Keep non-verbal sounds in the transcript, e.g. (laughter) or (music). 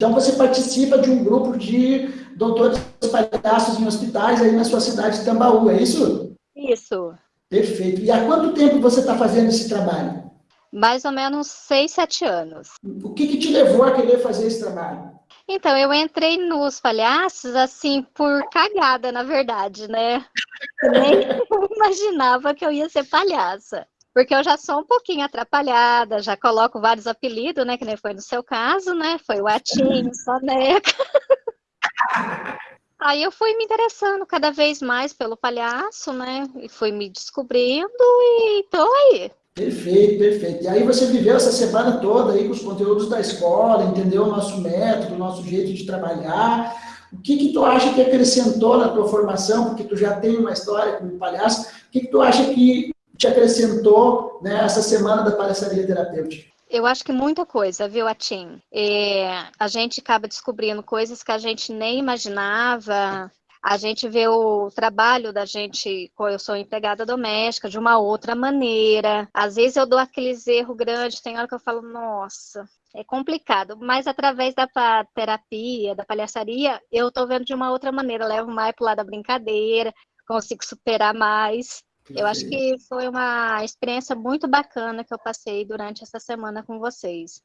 Então, você participa de um grupo de doutores palhaços em hospitais aí na sua cidade de Tambaú, é isso? Isso. Perfeito. E há quanto tempo você está fazendo esse trabalho? Mais ou menos seis, sete anos. O que, que te levou a querer fazer esse trabalho? Então, eu entrei nos palhaços, assim, por cagada, na verdade, né? Eu (laughs) nem (laughs) imaginava que eu ia ser palhaça. Porque eu já sou um pouquinho atrapalhada, já coloco vários apelidos, né? Que nem foi no seu caso, né? Foi o Atinho, Soneca. (laughs) Aí eu fui me interessando cada vez mais pelo palhaço, né? E fui me descobrindo e tô aí. Perfeito, perfeito. E aí você viveu essa semana toda aí com os conteúdos da escola, entendeu o nosso método, o nosso jeito de trabalhar. O que que tu acha que acrescentou na tua formação? Porque tu já tem uma história como palhaço. O que que tu acha que te acrescentou né, essa semana da palhaçaria terapêutica? Eu acho que muita coisa, viu, Atim? É, a gente acaba descobrindo coisas que a gente nem imaginava, a gente vê o trabalho da gente, eu sou empregada doméstica, de uma outra maneira. Às vezes eu dou aqueles erros grandes, tem hora que eu falo, nossa, é complicado, mas através da terapia, da palhaçaria, eu tô vendo de uma outra maneira, levo mais pro lado da brincadeira, consigo superar mais. Eu acho que foi uma experiência muito bacana que eu passei durante essa semana com vocês.